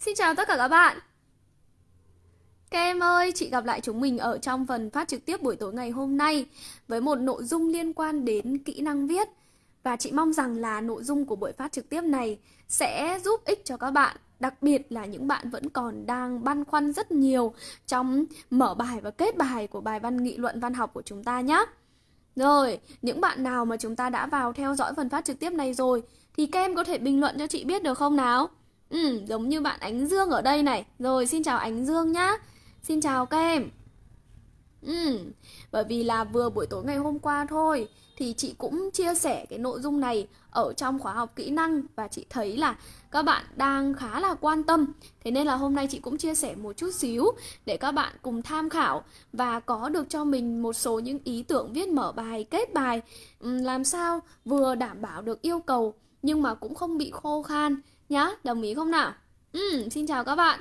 Xin chào tất cả các bạn. Các em ơi, chị gặp lại chúng mình ở trong phần phát trực tiếp buổi tối ngày hôm nay Với một nội dung liên quan đến kỹ năng viết. Và chị mong rằng là nội dung của buổi phát trực tiếp này Sẽ giúp ích cho các bạn Đặc biệt là những bạn vẫn còn đang băn khoăn rất nhiều Trong mở bài và kết bài của bài văn nghị luận văn học của chúng ta nhé Rồi, những bạn nào mà chúng ta đã vào theo dõi phần phát trực tiếp này rồi Thì các em có thể bình luận cho chị biết được không nào? Ừ, giống như bạn Ánh Dương ở đây này. Rồi, xin chào Ánh Dương nhá. Xin chào các em. Ừ, bởi vì là vừa buổi tối ngày hôm qua thôi thì chị cũng chia sẻ cái nội dung này ở trong khóa học kỹ năng và chị thấy là các bạn đang khá là quan tâm. Thế nên là hôm nay chị cũng chia sẻ một chút xíu để các bạn cùng tham khảo và có được cho mình một số những ý tưởng viết mở bài, kết bài ừ, làm sao vừa đảm bảo được yêu cầu nhưng mà cũng không bị khô khan nhá, đồng ý không nào? Ừ, xin chào các bạn.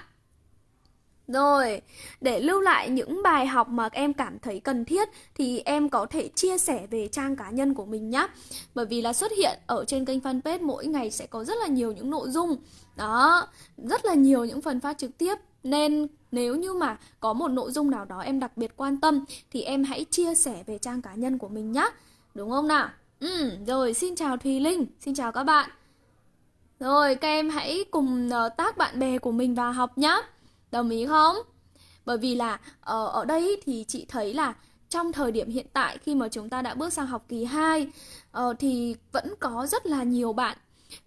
Rồi, để lưu lại những bài học mà em cảm thấy cần thiết thì em có thể chia sẻ về trang cá nhân của mình nhé. Bởi vì là xuất hiện ở trên kênh fanpage mỗi ngày sẽ có rất là nhiều những nội dung. Đó, rất là nhiều những phần phát trực tiếp. Nên nếu như mà có một nội dung nào đó em đặc biệt quan tâm thì em hãy chia sẻ về trang cá nhân của mình nhé. Đúng không nào? Ừ, rồi xin chào Thùy Linh, xin chào các bạn. Rồi các em hãy cùng ờ, tác bạn bè của mình vào học nhá Đồng ý không? Bởi vì là ở, ở đây thì chị thấy là trong thời điểm hiện tại khi mà chúng ta đã bước sang học kỳ 2 uh, ờ, thì vẫn có rất là nhiều bạn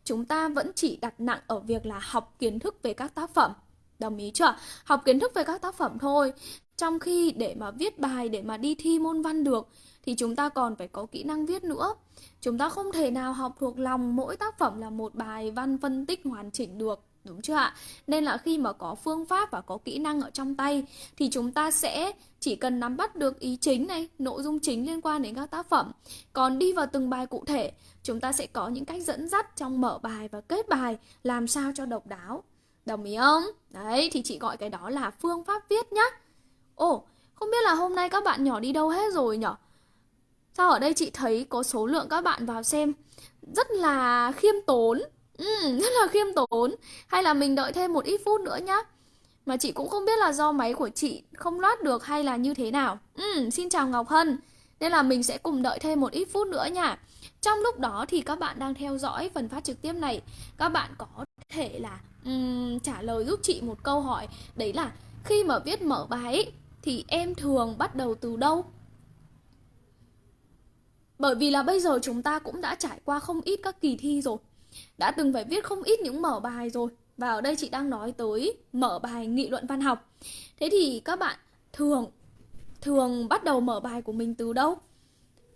chúng ta vẫn chỉ đặt nặng ở việc là học kiến thức về các tác phẩm. Đồng ý chưa? Học kiến thức về các tác phẩm thôi. Trong khi để mà viết bài để mà đi thi môn văn được thì chúng ta còn phải có kỹ năng viết nữa. Chúng ta không thể nào học thuộc lòng mỗi tác phẩm là một bài văn phân tích hoàn chỉnh được. Đúng chưa ạ? Nên là khi mà có phương pháp và có kỹ năng ở trong tay thì chúng ta sẽ chỉ cần nắm bắt được ý chính này, nội dung chính liên quan đến các tác phẩm. Còn đi vào từng bài cụ thể, chúng ta sẽ có những cách dẫn dắt trong mở bài và kết bài làm sao cho độc đáo. Đồng ý không? Đấy, thì chị gọi cái đó là phương pháp viết nhá. Ồ, không biết là hôm nay các bạn nhỏ đi đâu hết rồi nhở? Sao ở đây chị thấy có số lượng các bạn vào xem? Rất là khiêm tốn. Ừ, Rất là khiêm tốn. Hay là mình đợi thêm một ít phút nữa nhá. Mà chị cũng không biết là do máy của chị không loát được hay là như thế nào. Ừ, Xin chào Ngọc Hân. Nên là mình sẽ cùng đợi thêm một ít phút nữa nha. Trong lúc đó thì các bạn đang theo dõi phần phát trực tiếp này. Các bạn có thể là um, trả lời giúp chị một câu hỏi. Đấy là khi mà viết mở bài thì em thường bắt đầu từ đâu? Bởi vì là bây giờ chúng ta cũng đã trải qua không ít các kỳ thi rồi Đã từng phải viết không ít những mở bài rồi Và ở đây chị đang nói tới mở bài nghị luận văn học Thế thì các bạn thường thường bắt đầu mở bài của mình từ đâu?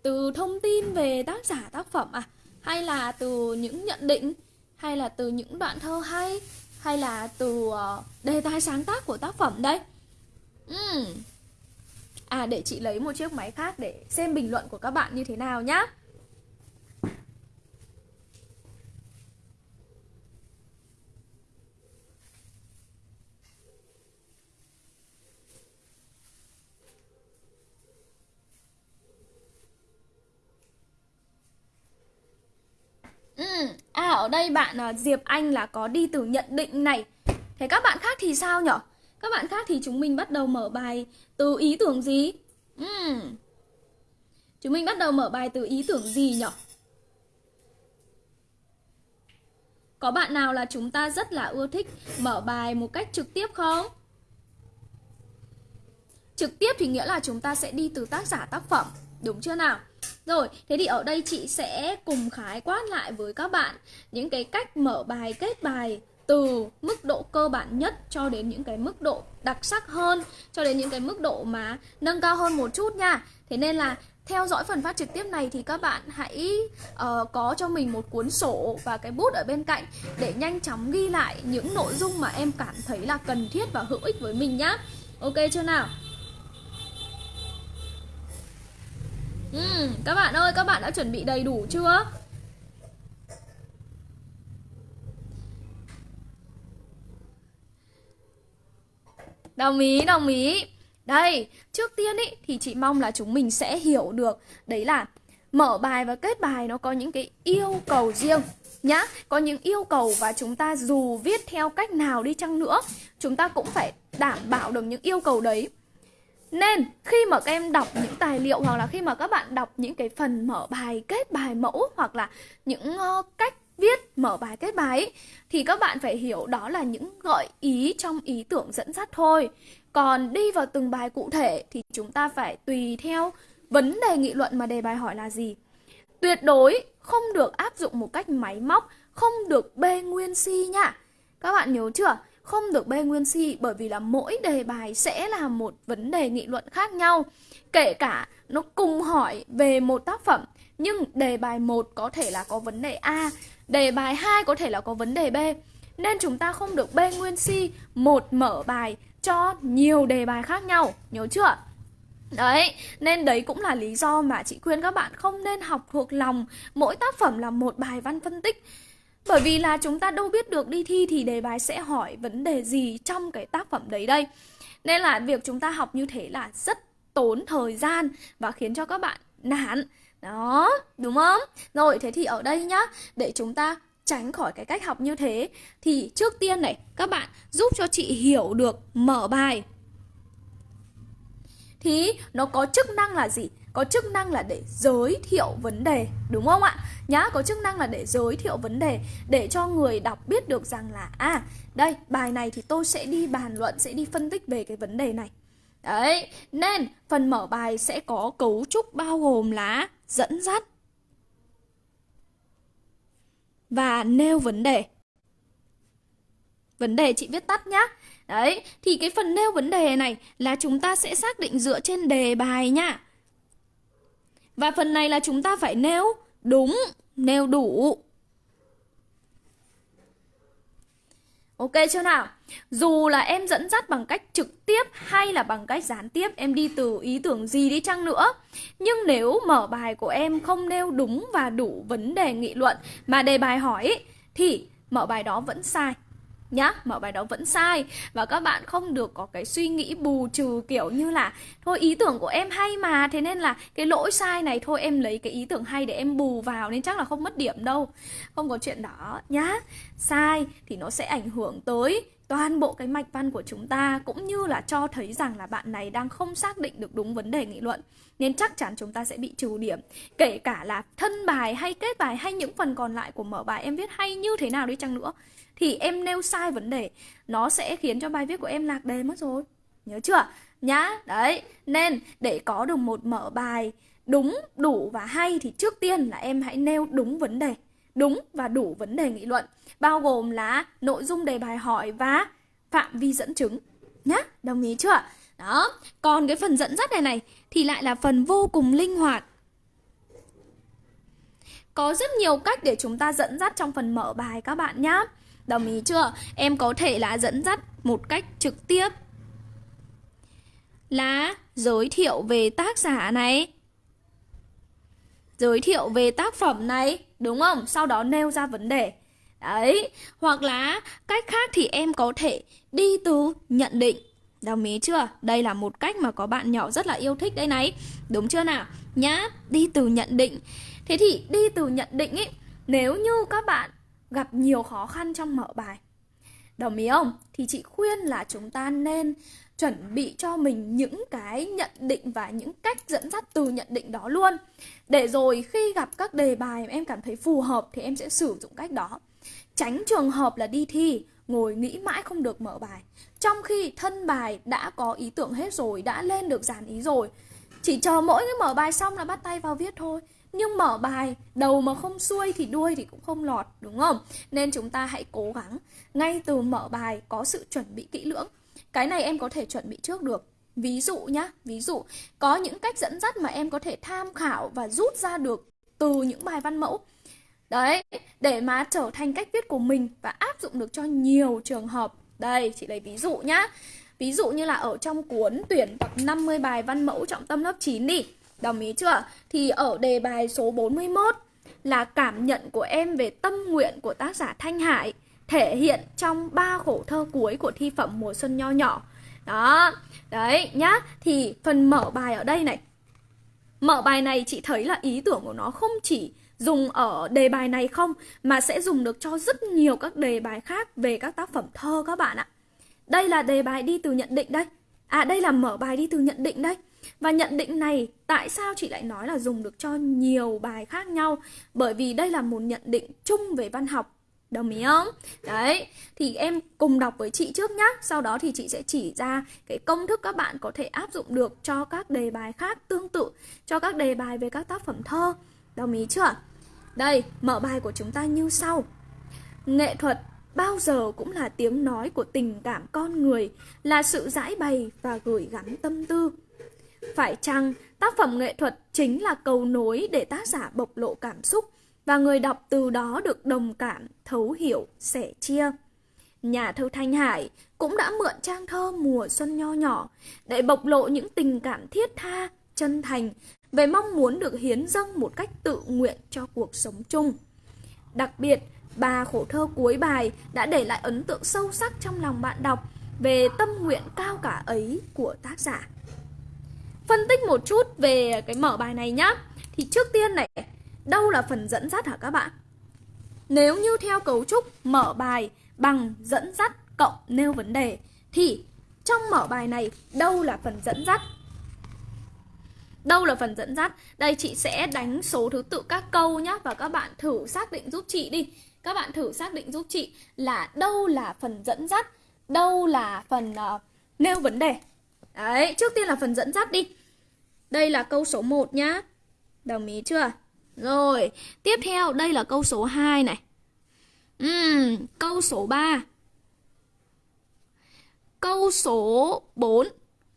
Từ thông tin về tác giả, tác phẩm à? Hay là từ những nhận định? Hay là từ những đoạn thơ hay? Hay là từ ờ, đề tài sáng tác của tác phẩm đây? Uhm, À để chị lấy một chiếc máy khác để xem bình luận của các bạn như thế nào nhá. Ừ, à ở đây bạn à, Diệp Anh là có đi từ nhận định này. Thế các bạn khác thì sao nhở? Các bạn khác thì chúng mình bắt đầu mở bài từ ý tưởng gì? Uhm. Chúng mình bắt đầu mở bài từ ý tưởng gì nhỉ? Có bạn nào là chúng ta rất là ưa thích mở bài một cách trực tiếp không? Trực tiếp thì nghĩa là chúng ta sẽ đi từ tác giả tác phẩm, đúng chưa nào? Rồi, thế thì ở đây chị sẽ cùng khái quát lại với các bạn những cái cách mở bài, kết bài từ mức độ cơ bản nhất cho đến những cái mức độ đặc sắc hơn cho đến những cái mức độ mà nâng cao hơn một chút nha. Thế nên là theo dõi phần phát trực tiếp này thì các bạn hãy uh, có cho mình một cuốn sổ và cái bút ở bên cạnh để nhanh chóng ghi lại những nội dung mà em cảm thấy là cần thiết và hữu ích với mình nhá. Ok chưa nào? Uhm, các bạn ơi các bạn đã chuẩn bị đầy đủ chưa? Đồng ý, đồng ý. Đây, trước tiên ý thì chị mong là chúng mình sẽ hiểu được. Đấy là mở bài và kết bài nó có những cái yêu cầu riêng nhá. Có những yêu cầu và chúng ta dù viết theo cách nào đi chăng nữa chúng ta cũng phải đảm bảo được những yêu cầu đấy. Nên khi mà các em đọc những tài liệu hoặc là khi mà các bạn đọc những cái phần mở bài kết bài mẫu hoặc là những uh, cách viết mở bài kết bài ấy, thì các bạn phải hiểu đó là những gợi ý trong ý tưởng dẫn dắt thôi. Còn đi vào từng bài cụ thể thì chúng ta phải tùy theo vấn đề nghị luận mà đề bài hỏi là gì. Tuyệt đối không được áp dụng một cách máy móc không được bê nguyên si nhá các bạn nhớ chưa? Không được bê nguyên si bởi vì là mỗi đề bài sẽ là một vấn đề nghị luận khác nhau. Kể cả nó cùng hỏi về một tác phẩm nhưng đề bài 1 có thể là có vấn đề A đề bài 2 có thể là có vấn đề B nên chúng ta không được b nguyên si một mở bài cho nhiều đề bài khác nhau nhớ chưa Đấy, nên đấy cũng là lý do mà chị khuyên các bạn không nên học thuộc lòng mỗi tác phẩm là một bài văn phân tích. Bởi vì là chúng ta đâu biết được đi thi thì đề bài sẽ hỏi vấn đề gì trong cái tác phẩm đấy đây. Nên là việc chúng ta học như thế là rất tốn thời gian và khiến cho các bạn nản. Đó, đúng không? Rồi, thế thì ở đây nhá, để chúng ta tránh khỏi cái cách học như thế thì trước tiên này các bạn giúp cho chị hiểu được mở bài thì nó có chức năng là gì? Có chức năng là để giới thiệu vấn đề, đúng không ạ? Nhá, có chức năng là để giới thiệu vấn đề để cho người đọc biết được rằng là à, đây, bài này thì tôi sẽ đi bàn luận, sẽ đi phân tích về cái vấn đề này. Đấy, nên phần mở bài sẽ có cấu trúc bao gồm là dẫn dắt và nêu vấn đề. Vấn đề chị viết tắt nhá. Đấy, thì cái phần nêu vấn đề này là chúng ta sẽ xác định dựa trên đề bài nhá. Và phần này là chúng ta phải nêu đúng, nêu đủ. Ok chưa nào? Dù là em dẫn dắt bằng cách trực tiếp hay là bằng cách gián tiếp, Em đi từ ý tưởng gì đi chăng nữa Nhưng nếu mở bài của em không nêu đúng và đủ vấn đề nghị luận Mà đề bài hỏi Thì mở bài đó vẫn sai nhá mở bài đó vẫn sai và các bạn không được có cái suy nghĩ bù trừ, kiểu như là, thôi, ý tưởng của em hay mà, thế nên là cái lỗi sai này, thôi em lấy cái ý tưởng hay để em bù vào nên chắc là không mất điểm đâu. Không có chuyện đó nhá. Sai thì nó sẽ ảnh hưởng tới toàn bộ cái mạch văn của chúng ta cũng như là cho thấy rằng là bạn này đang không xác định được đúng vấn đề nghị luận, nên chắc chắn chúng ta sẽ bị trừ điểm. Kể cả là thân bài hay kết bài hay những phần còn lại của mở bài em viết hay như thế nào đi chăng nữa, thì em nêu sai vấn đề, nó sẽ khiến cho bài viết của em lạc đề mất rồi. Nhớ chưa? Nhá, đấy. Nên để có được một mở bài đúng, đủ và hay thì trước tiên là em hãy nêu đúng vấn đề đúng và đủ vấn đề nghị luận, bao gồm là nội dung đề bài hỏi và phạm vi dẫn chứng. Nhá, đồng ý chưa đó, còn cái phần dẫn dắt này này thì lại là phần vô cùng linh hoạt. Có rất nhiều cách để chúng ta dẫn dắt trong phần mở bài các bạn nhá. Đồng ý chưa? Em có thể là dẫn dắt một cách trực tiếp. Là giới thiệu về tác giả này giới thiệu về tác phẩm này, đúng không? Sau đó nêu ra vấn đề. Đấy, hoặc là cách khác thì em có thể đi từ nhận định. Đồng ý chưa? Đây là một cách mà có bạn nhỏ rất là yêu thích đây này. Đúng chưa nào? Nhá, đi từ nhận định. Thế thì đi từ nhận định ấy nếu như các bạn gặp nhiều khó khăn trong mở bài đồng ý không? Thì chị khuyên là chúng ta nên chuẩn bị cho mình những cái nhận định và những cách dẫn dắt từ nhận định đó luôn. Để rồi khi gặp các đề bài em cảm thấy phù hợp thì em sẽ sử dụng cách đó. Tránh trường hợp là đi thi, ngồi nghĩ mãi không được mở bài. Trong khi thân bài đã có ý tưởng hết rồi, đã lên được dàn ý rồi, chỉ chờ mỗi cái mở bài xong là bắt tay vào viết thôi nhưng mở bài, đầu mà không xuôi thì đuôi thì cũng không lọt, đúng không? Nên chúng ta hãy cố gắng ngay từ mở bài có sự chuẩn bị kỹ lưỡng. Cái này em có thể chuẩn bị trước được. Ví dụ nhá, ví dụ, có những cách dẫn dắt mà em có thể tham khảo và rút ra được từ những bài văn mẫu. Đấy, để mà trở thành cách viết của mình và áp dụng được cho nhiều trường hợp. Đây, chị lấy ví dụ nhá. Ví dụ như là ở trong cuốn tuyển tập 50 bài văn mẫu trọng tâm lớp 9 đi. Đồng ý chưa? Thì ở đề bài số 41 là cảm nhận của em về tâm nguyện của tác giả Thanh Hải thể hiện trong ba khổ thơ cuối của thi phẩm mùa xuân nho nhỏ. Đó, đấy nhá. Thì phần mở bài ở đây này Mở bài này chị thấy là ý tưởng của nó không chỉ dùng ở đề bài này không mà sẽ dùng được cho rất nhiều các đề bài khác về các tác phẩm thơ các bạn ạ. Đây là đề bài đi từ nhận định đây. À đây là mở bài đi từ nhận định đây. Và nhận định này tại sao chị lại nói là dùng được cho nhiều bài khác nhau? Bởi vì đây là một nhận định chung về văn học. Đồng ý không? Đấy, thì em cùng đọc với chị trước nhá Sau đó thì chị sẽ chỉ ra cái công thức các bạn có thể áp dụng được cho các đề bài khác tương tự Cho các đề bài về các tác phẩm thơ Đồng ý chưa? Đây, mở bài của chúng ta như sau Nghệ thuật bao giờ cũng là tiếng nói của tình cảm con người Là sự giải bày và gửi gắm tâm tư phải chăng tác phẩm nghệ thuật chính là cầu nối để tác giả bộc lộ cảm xúc và người đọc từ đó được đồng cảm, thấu hiểu, sẻ chia. Nhà thơ Thanh Hải cũng đã mượn trang thơ mùa xuân nho nhỏ để bộc lộ những tình cảm thiết tha, chân thành về mong muốn được hiến dâng một cách tự nguyện cho cuộc sống chung. Đặc biệt, ba khổ thơ cuối bài đã để lại ấn tượng sâu sắc trong lòng bạn đọc về tâm nguyện cao cả ấy của tác giả. Phân tích một chút về cái mở bài này nhá. Thì trước tiên này, đâu là phần dẫn dắt hả các bạn? Nếu như theo cấu trúc mở bài bằng dẫn dắt cộng nêu vấn đề thì trong mở bài này đâu là phần dẫn dắt? Đâu là phần dẫn dắt? Đây chị sẽ đánh số thứ tự các câu nhé và các bạn thử xác định giúp chị đi. Các bạn thử xác định giúp chị là đâu là phần dẫn dắt, đâu là phần uh, nêu vấn đề. Đấy, trước tiên là phần dẫn dắt đi. Đây là câu số 1 nhá. Đồng ý chưa? Rồi, tiếp theo đây là câu số 2 này. Uhm, câu số 3. Câu số 4.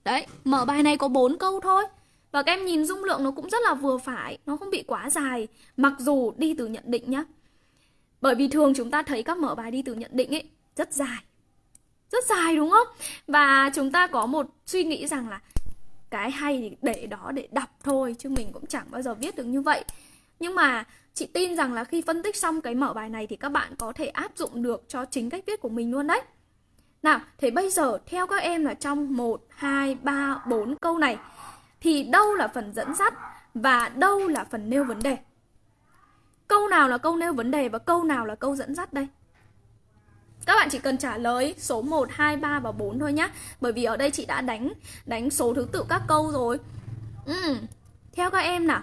Đấy, mở bài này có 4 câu thôi. Và các em nhìn dung lượng nó cũng rất là vừa phải, nó không bị quá dài, mặc dù đi từ nhận định nhá. Bởi vì thường chúng ta thấy các mở bài đi từ nhận định ấy rất dài. Rất dài đúng không? Và chúng ta có một suy nghĩ rằng là cái hay thì để đó để đọc thôi chứ mình cũng chẳng bao giờ viết được như vậy. Nhưng mà chị tin rằng là khi phân tích xong cái mở bài này thì các bạn có thể áp dụng được cho chính cách viết của mình luôn đấy. Nào, thế bây giờ theo các em là trong 1, 2, 3, 4 câu này thì đâu là phần dẫn dắt và đâu là phần nêu vấn đề? Câu nào là câu nêu vấn đề và câu nào là câu dẫn dắt đây? Các bạn chỉ cần trả lời số 1, 2, 3 và 4 thôi nhá Bởi vì ở đây chị đã đánh đánh số thứ tự các câu rồi ừ. Theo các em nào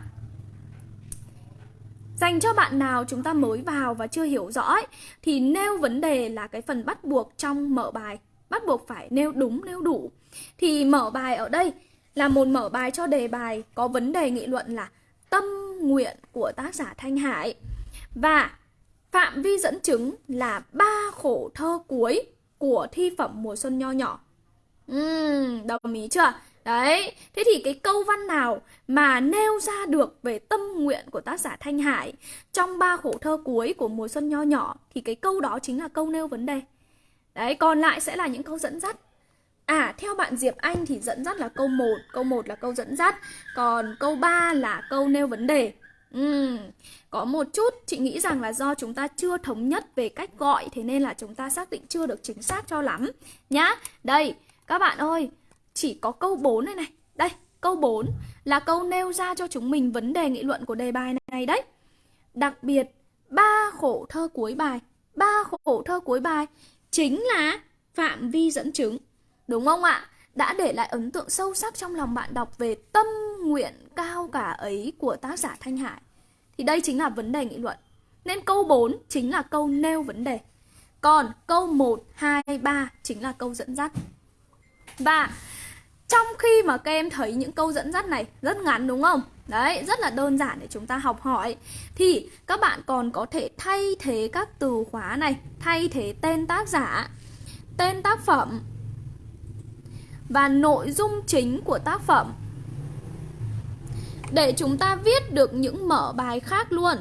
Dành cho bạn nào chúng ta mới vào và chưa hiểu rõ ấy, thì nêu vấn đề là cái phần bắt buộc trong mở bài. Bắt buộc phải nêu đúng, nêu đủ. Thì mở bài ở đây là một mở bài cho đề bài có vấn đề nghị luận là tâm nguyện của tác giả Thanh Hải. Và phạm vi dẫn chứng là ba khổ thơ cuối của thi phẩm mùa xuân nho nhỏ. Uhm, đồng ý chưa? Đấy, thế thì cái câu văn nào mà nêu ra được về tâm nguyện của tác giả Thanh Hải trong ba khổ thơ cuối của mùa xuân nho nhỏ thì cái câu đó chính là câu nêu vấn đề. Đấy, còn lại sẽ là những câu dẫn dắt. À, theo bạn Diệp Anh thì dẫn dắt là câu 1, câu 1 là câu dẫn dắt, còn câu 3 là câu nêu vấn đề. Ừ. có một chút chị nghĩ rằng là do chúng ta chưa thống nhất về cách gọi thế nên là chúng ta xác định chưa được chính xác cho lắm nhá. Đây, các bạn ơi, chỉ có câu 4 này này. Đây, câu 4 là câu nêu ra cho chúng mình vấn đề nghị luận của đề bài này đấy. Đặc biệt, ba khổ thơ cuối bài, ba khổ thơ cuối bài chính là phạm vi dẫn chứng. Đúng không ạ? Đã để lại ấn tượng sâu sắc trong lòng bạn đọc về tâm nguyện cao cả ấy của tác giả Thanh Hải. Thì đây chính là vấn đề nghị luận. Nên câu 4 chính là câu nêu vấn đề. Còn câu 1, 2, 3 chính là câu dẫn dắt. Và trong khi mà các em thấy những câu dẫn dắt này rất ngắn đúng không? Đấy, rất là đơn giản để chúng ta học hỏi Thì các bạn còn có thể thay thế các từ khóa này Thay thế tên tác giả Tên tác phẩm và nội dung chính của tác phẩm Để chúng ta viết được những mở bài khác luôn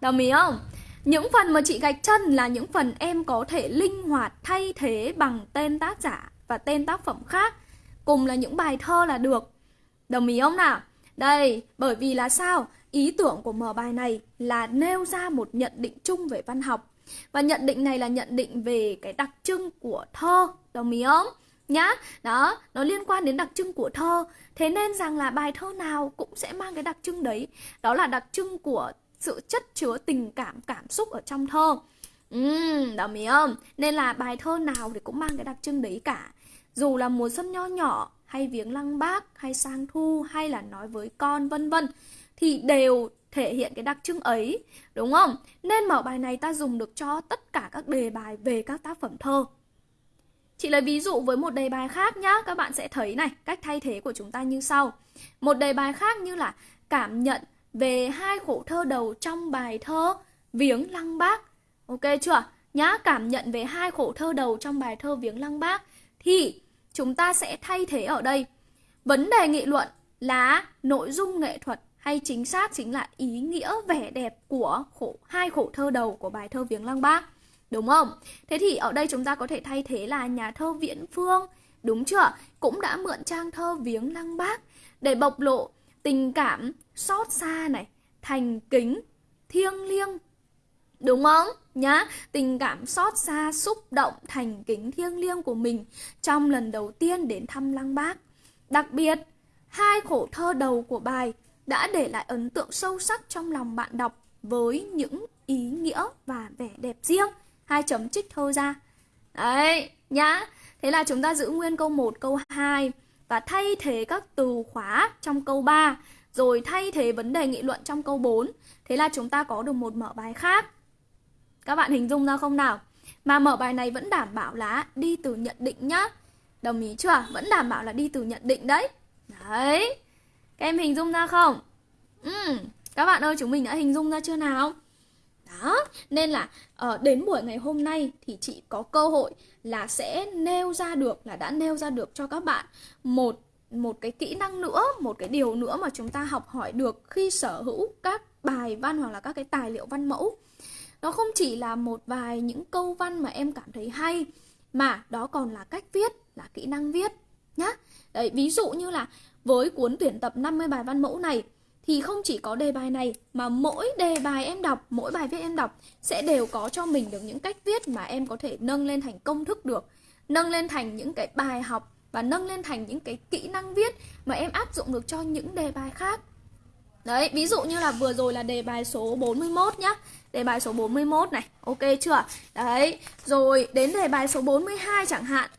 Đồng ý không? Những phần mà chị gạch chân là những phần em có thể linh hoạt thay thế bằng tên tác giả và tên tác phẩm khác Cùng là những bài thơ là được Đồng ý không nào? Đây, bởi vì là sao? Ý tưởng của mở bài này là nêu ra một nhận định chung về văn học. Và nhận định này là nhận định về cái đặc trưng của thơ, đồng ý không? Nhá, đó, nó liên quan đến đặc trưng của thơ. Thế nên rằng là bài thơ nào cũng sẽ mang cái đặc trưng đấy. Đó là đặc trưng của sự chất chứa tình cảm, cảm xúc ở trong thơ. Ừm, đồng ý không? Nên là bài thơ nào thì cũng mang cái đặc trưng đấy cả. Dù là mùa xuân nho nhỏ hay viếng lăng bác hay sang thu hay là nói với con vân vân thì đều thể hiện cái đặc trưng ấy đúng không? Nên mở bài này ta dùng được cho tất cả các đề bài về các tác phẩm thơ. Chị lấy ví dụ với một đề bài khác nhá Các bạn sẽ thấy này Cách thay thế của chúng ta như sau. Một đề bài khác như là Cảm nhận về hai khổ thơ đầu trong bài thơ Viếng Lăng Bác. Ok chưa? Nhá, cảm nhận về hai khổ thơ đầu trong bài thơ Viếng Lăng Bác Thì chúng ta sẽ thay thế ở đây. Vấn đề nghị luận là nội dung nghệ thuật hay chính xác chính là ý nghĩa vẻ đẹp của khổ hai khổ thơ đầu của bài thơ viếng lăng bác đúng không thế thì ở đây chúng ta có thể thay thế là nhà thơ viễn phương đúng chưa cũng đã mượn trang thơ viếng lăng bác để bộc lộ tình cảm xót xa này thành kính thiêng liêng Đúng không? Nhá, tình cảm xót xa, xúc động, thành kính thiêng liêng của mình trong lần đầu tiên đến thăm Lăng Bác. Đặc biệt, hai khổ thơ đầu của bài đã để lại ấn tượng sâu sắc trong lòng bạn đọc với những ý nghĩa và vẻ đẹp riêng. Hai chấm trích thơ ra. Đấy, nhá. Thế là chúng ta giữ nguyên câu 1, câu 2 và thay thế các từ khóa trong câu 3 rồi thay thế vấn đề nghị luận trong câu 4. Thế là chúng ta có được một mở bài khác các bạn hình dung ra không nào? Mà mở bài này vẫn đảm bảo là đi từ nhận định nhá. Đồng ý chưa? Vẫn đảm bảo là đi từ nhận định đấy. Đấy. Các em hình dung ra không? Ừ. Các bạn ơi, chúng mình đã hình dung ra chưa nào? Đó, nên là uh, đến buổi ngày hôm nay thì chị có cơ hội là sẽ nêu ra được là đã nêu ra được cho các bạn một một cái kỹ năng nữa, một cái điều nữa mà chúng ta học hỏi được khi sở hữu các bài văn hoặc là các cái tài liệu văn mẫu nó không chỉ là một vài những câu văn mà em cảm thấy hay mà đó còn là cách viết là kỹ năng viết nhá đấy ví dụ như là với cuốn tuyển tập 50 bài văn mẫu này thì không chỉ có đề bài này mà mỗi đề bài em đọc, mỗi bài viết em đọc sẽ đều có cho mình được những cách viết mà em có thể nâng lên thành công thức được, nâng lên thành những cái bài học và nâng lên thành những cái kỹ năng viết mà em áp dụng được cho những đề bài khác. Đấy, ví dụ như là vừa rồi là đề bài số 41 nhá Đề bài số 41 này, ok chưa? Đấy, rồi đến đề bài số 42 chẳng hạn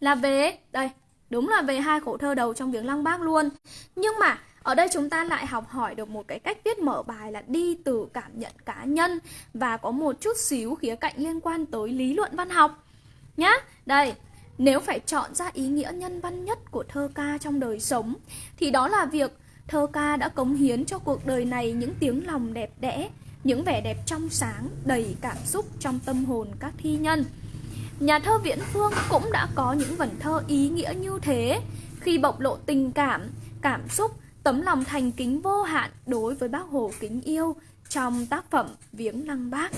Là về, đây, đúng là về hai khổ thơ đầu trong viếng lăng bác luôn Nhưng mà ở đây chúng ta lại học hỏi được một cái cách viết mở bài là đi từ cảm nhận cá nhân Và có một chút xíu khía cạnh liên quan tới lý luận văn học Nhá, đây, nếu phải chọn ra ý nghĩa nhân văn nhất của thơ ca trong đời sống Thì đó là việc thơ ca đã cống hiến cho cuộc đời này những tiếng lòng đẹp đẽ những vẻ đẹp trong sáng, đầy cảm xúc trong tâm hồn các thi nhân. Nhà thơ Viễn Phương cũng đã có những vần thơ ý nghĩa như thế khi bộc lộ tình cảm, cảm xúc, tấm lòng thành kính vô hạn đối với bác Hồ kính yêu trong tác phẩm Viếng Lăng Bác.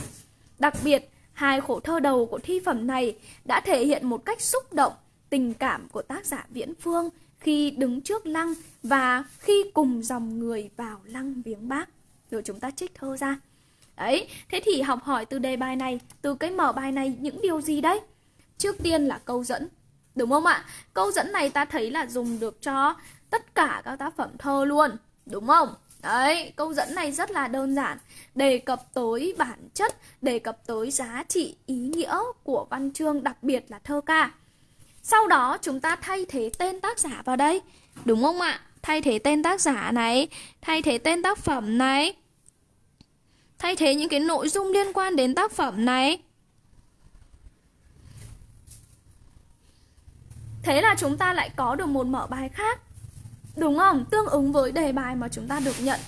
Đặc biệt, hai khổ thơ đầu của thi phẩm này đã thể hiện một cách xúc động tình cảm của tác giả Viễn Phương khi đứng trước lăng và khi cùng dòng người vào lăng viếng bác. Rồi chúng ta trích thơ ra. Đấy, thế thì học hỏi từ đề bài này, từ cái mở bài này những điều gì đấy? Trước tiên là câu dẫn, đúng không ạ? Câu dẫn này ta thấy là dùng được cho tất cả các tác phẩm thơ luôn, đúng không? Đấy, câu dẫn này rất là đơn giản Đề cập tới bản chất, đề cập tới giá trị, ý nghĩa của văn chương, đặc biệt là thơ ca Sau đó chúng ta thay thế tên tác giả vào đây Đúng không ạ? Thay thế tên tác giả này, thay thế tên tác phẩm này thay thế những cái nội dung liên quan đến tác phẩm này. Thế là chúng ta lại có được một mở bài khác. Đúng không? Tương ứng với đề bài mà chúng ta được nhận.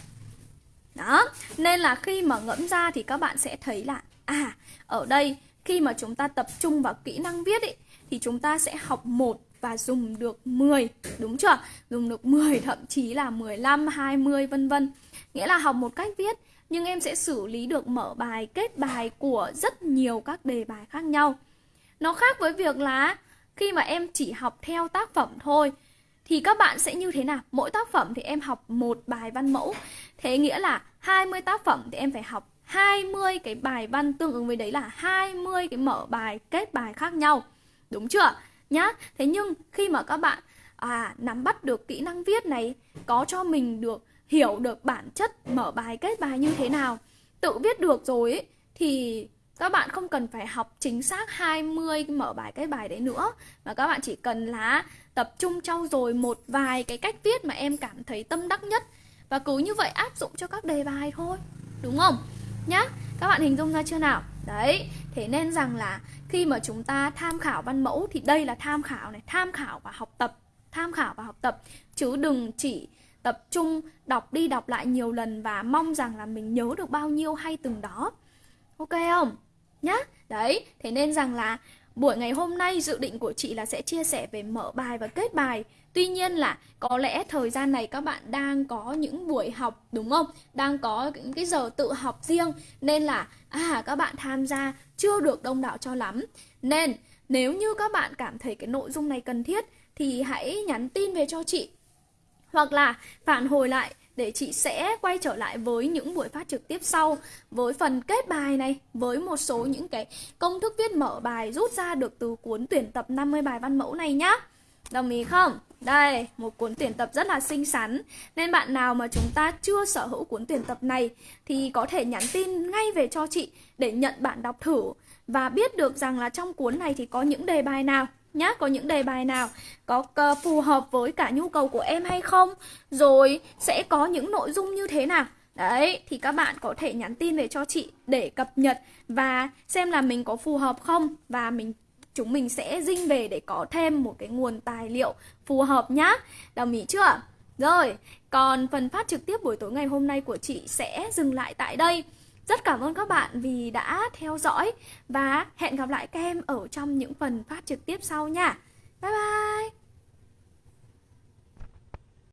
Đó, nên là khi mà ngẫm ra thì các bạn sẽ thấy là à, ở đây khi mà chúng ta tập trung vào kỹ năng viết ấy thì chúng ta sẽ học một và dùng được 10, đúng chưa? Dùng được 10 thậm chí là 15, 20 vân vân. Nghĩa là học một cách viết nhưng em sẽ xử lý được mở bài, kết bài của rất nhiều các đề bài khác nhau. Nó khác với việc là khi mà em chỉ học theo tác phẩm thôi thì các bạn sẽ như thế nào? Mỗi tác phẩm thì em học một bài văn mẫu. Thế nghĩa là 20 tác phẩm thì em phải học 20 cái bài văn tương ứng với đấy là 20 cái mở bài, kết bài khác nhau. Đúng chưa? Nhá. Thế nhưng khi mà các bạn à nắm bắt được kỹ năng viết này, có cho mình được hiểu được bản chất mở bài kết bài như thế nào, tự viết được rồi ấy, thì các bạn không cần phải học chính xác 20 mở bài kết bài đấy nữa. Mà các bạn chỉ cần là tập trung trau dồi một vài cái cách viết mà em cảm thấy tâm đắc nhất. Và cứ như vậy áp dụng cho các đề bài thôi đúng không? Nhá các bạn hình dung ra chưa nào? Đấy thế nên rằng là khi mà chúng ta tham khảo văn mẫu thì đây là tham khảo này tham khảo và học tập tham khảo và học tập. Chứ đừng chỉ tập trung đọc đi đọc lại nhiều lần và mong rằng là mình nhớ được bao nhiêu hay từng đó. Ok không? Nhá. Đấy, thế nên rằng là buổi ngày hôm nay dự định của chị là sẽ chia sẻ về mở bài và kết bài. Tuy nhiên là có lẽ thời gian này các bạn đang có những buổi học, đúng không? Đang có những cái giờ tự học riêng, nên là à các bạn tham gia chưa được đông đảo cho lắm. Nên, nếu như các bạn cảm thấy cái nội dung này cần thiết thì hãy nhắn tin về cho chị hoặc là phản hồi lại để chị sẽ quay trở lại với những buổi phát trực tiếp sau với phần kết bài này với một số những cái công thức viết mở bài rút ra được từ cuốn tuyển tập 50 bài văn mẫu này nhá. Đồng ý không? Đây, một cuốn tuyển tập rất là xinh xắn Nên bạn nào mà chúng ta chưa sở hữu cuốn tuyển tập này Thì có thể nhắn tin ngay về cho chị để nhận bản đọc thử Và biết được rằng là trong cuốn này thì có những đề bài nào nhá, có những đề bài nào có ờ, phù hợp với cả nhu cầu của em hay không? Rồi sẽ có những nội dung như thế nào? Đấy, thì các bạn có thể nhắn tin về cho chị để cập nhật và xem là mình có phù hợp không? Và mình, chúng mình sẽ dinh về để có thêm một cái nguồn tài liệu phù hợp nhá. Đồng ý chưa? Rồi, còn phần phát trực tiếp buổi tối ngày hôm nay của chị sẽ dừng lại tại đây rất cảm ơn các bạn vì đã theo dõi và hẹn gặp lại các em ở trong những phần phát trực tiếp sau nha. Bye bye!